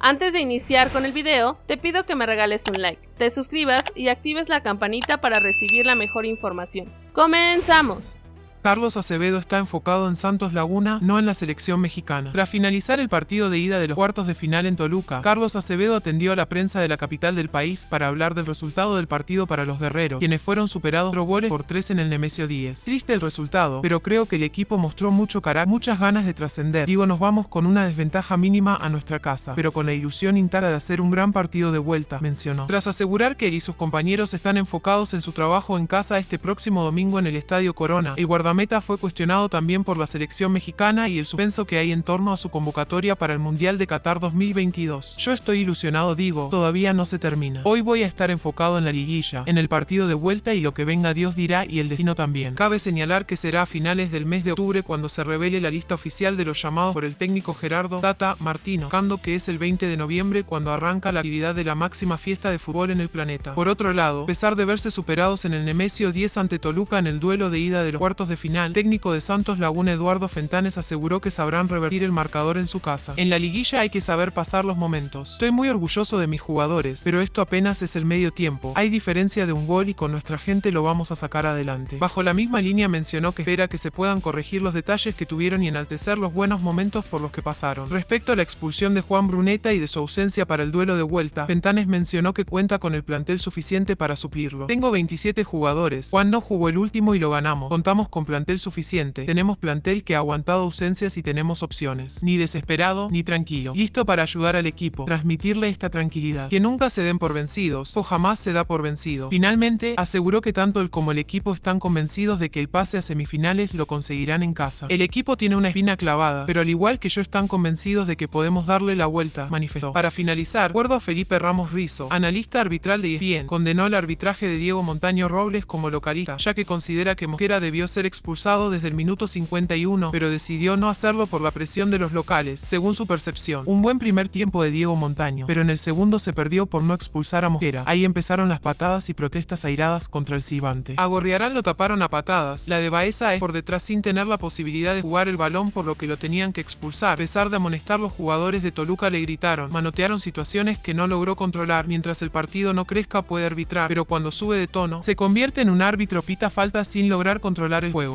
Antes de iniciar con el video, te pido que me regales un like, te suscribas y actives la campanita para recibir la mejor información. ¡Comenzamos! Carlos Acevedo está enfocado en Santos Laguna, no en la selección mexicana. Tras finalizar el partido de ida de los cuartos de final en Toluca, Carlos Acevedo atendió a la prensa de la capital del país para hablar del resultado del partido para los guerreros, quienes fueron superados por por tres en el Nemesio 10. Triste el resultado, pero creo que el equipo mostró mucho carácter, muchas ganas de trascender. Digo, nos vamos con una desventaja mínima a nuestra casa, pero con la ilusión intacta de hacer un gran partido de vuelta, mencionó. Tras asegurar que él y sus compañeros están enfocados en su trabajo en casa este próximo domingo en el Estadio Corona, el guardameta Meta fue cuestionado también por la selección mexicana y el suspenso que hay en torno a su convocatoria para el Mundial de Qatar 2022. Yo estoy ilusionado, digo, todavía no se termina. Hoy voy a estar enfocado en la liguilla, en el partido de vuelta y lo que venga Dios dirá y el destino también. Cabe señalar que será a finales del mes de octubre cuando se revele la lista oficial de los llamados por el técnico Gerardo Tata Martino, cando que es el 20 de noviembre cuando arranca la actividad de la máxima fiesta de fútbol en el planeta. Por otro lado, a pesar de verse superados en el Nemesio 10 ante Toluca en el duelo de ida de los cuartos de final, técnico de Santos Laguna Eduardo Fentanes aseguró que sabrán revertir el marcador en su casa. En la liguilla hay que saber pasar los momentos. Estoy muy orgulloso de mis jugadores, pero esto apenas es el medio tiempo. Hay diferencia de un gol y con nuestra gente lo vamos a sacar adelante. Bajo la misma línea mencionó que espera que se puedan corregir los detalles que tuvieron y enaltecer los buenos momentos por los que pasaron. Respecto a la expulsión de Juan Bruneta y de su ausencia para el duelo de vuelta, Fentanes mencionó que cuenta con el plantel suficiente para suplirlo. Tengo 27 jugadores. Juan no jugó el último y lo ganamos. Contamos con plantel suficiente. Tenemos plantel que ha aguantado ausencias y tenemos opciones. Ni desesperado, ni tranquilo. Listo para ayudar al equipo, transmitirle esta tranquilidad. Que nunca se den por vencidos, o jamás se da por vencido. Finalmente, aseguró que tanto él como el equipo están convencidos de que el pase a semifinales lo conseguirán en casa. El equipo tiene una espina clavada, pero al igual que yo están convencidos de que podemos darle la vuelta, manifestó. Para finalizar, acuerdo a Felipe Ramos Rizo, analista arbitral de ESPN, condenó el arbitraje de Diego Montaño Robles como localista, ya que considera que Mosquera debió ser expulsado desde el minuto 51, pero decidió no hacerlo por la presión de los locales, según su percepción. Un buen primer tiempo de Diego Montaño, pero en el segundo se perdió por no expulsar a Mosquera. Ahí empezaron las patadas y protestas airadas contra el Cibante. A lo taparon a patadas. La de Baeza es por detrás sin tener la posibilidad de jugar el balón por lo que lo tenían que expulsar. A pesar de amonestar los jugadores de Toluca le gritaron, manotearon situaciones que no logró controlar. Mientras el partido no crezca puede arbitrar, pero cuando sube de tono, se convierte en un árbitro pita falta sin lograr controlar el juego.